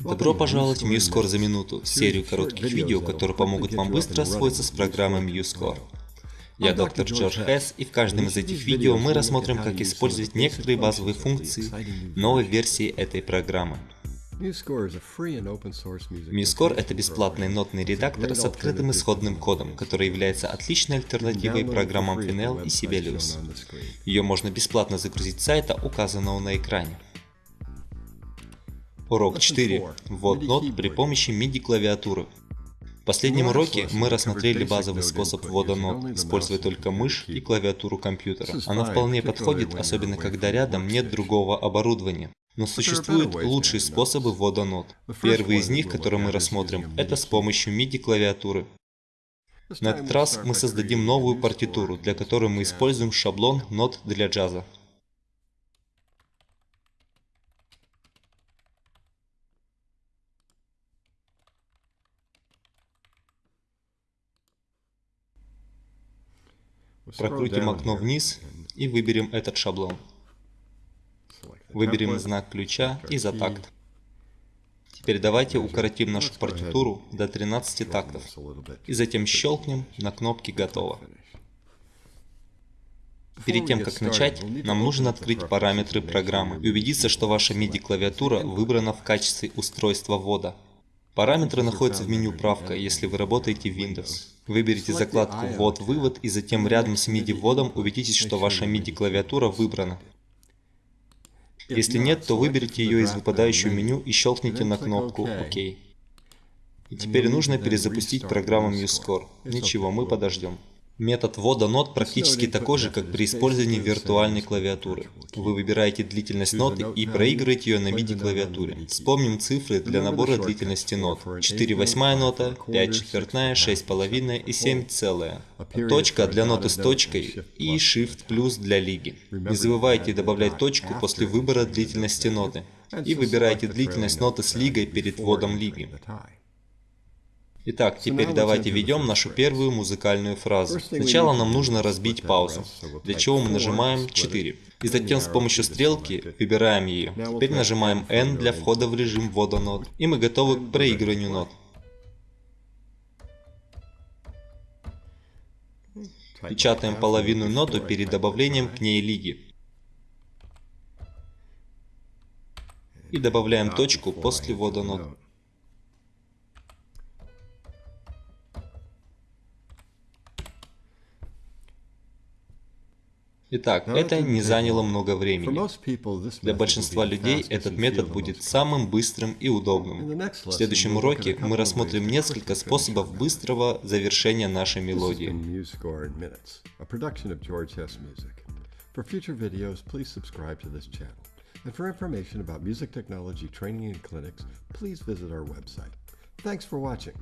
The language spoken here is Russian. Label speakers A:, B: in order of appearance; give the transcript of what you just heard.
A: Добро пожаловать в MuseScore за минуту, серию коротких видео, которые помогут вам быстро освоиться с программой MuseScore. Я доктор Джордж Хесс, и в каждом из этих видео мы рассмотрим, как использовать некоторые базовые функции новой версии этой программы. MuseScore — это бесплатный нотный редактор с открытым исходным кодом, который является отличной альтернативой программам Finel и Sibelius. Ее можно бесплатно загрузить с сайта, указанного на экране. Урок 4. Ввод нот при помощи MIDI клавиатуры. В последнем уроке мы рассмотрели базовый способ ввода нот, используя только мышь и клавиатуру компьютера. Она вполне подходит, особенно когда рядом нет другого оборудования. Но существуют лучшие способы ввода нот. Первый из них, который мы рассмотрим, это с помощью MIDI клавиатуры. На этот раз мы создадим новую партитуру, для которой мы используем шаблон нот для джаза. Прокрутим окно вниз и выберем этот шаблон. Выберем знак ключа и за такт. Теперь давайте укоротим нашу партитуру до 13 тактов и затем щелкнем на кнопке «Готово». Перед тем, как начать, нам нужно открыть параметры программы и убедиться, что ваша MIDI-клавиатура выбрана в качестве устройства ввода. Параметры находятся в меню «Правка», если вы работаете в Windows. Выберите закладку «Ввод-вывод» и затем рядом с MIDI-вводом убедитесь, что ваша MIDI-клавиатура выбрана. Если нет, то выберите ее из выпадающего меню и щелкните на кнопку «Ок». И теперь нужно перезапустить программу MuseScore. Ничего, мы подождем. Метод ввода нот практически такой же, как при использовании виртуальной клавиатуры. Вы выбираете длительность ноты и проигрываете ее на MIDI клавиатуре. Вспомним цифры для набора длительности нот. 4 восьмая нота, 5 четвертная, 6 половинная и 7 целая. Точка для ноты с точкой и Shift плюс для лиги. Не забывайте добавлять точку после выбора длительности ноты. И выбирайте длительность ноты с лигой перед вводом лиги. Итак, теперь давайте введем нашу первую музыкальную фразу. Сначала нам нужно разбить паузу, для чего мы нажимаем 4. И затем с помощью стрелки выбираем ее. Теперь нажимаем N для входа в режим ввода нот. И мы готовы к проигрыванию нот. Печатаем половину ноту перед добавлением к ней лиги. И добавляем точку после ввода нот. Итак, это не заняло много времени. Для большинства людей этот метод будет самым быстрым и удобным. В следующем уроке мы рассмотрим несколько способов быстрого завершения нашей мелодии. For future videos, please subscribe to this channel. And for information about music technology training and clinics, please visit our website. Thanks for watching.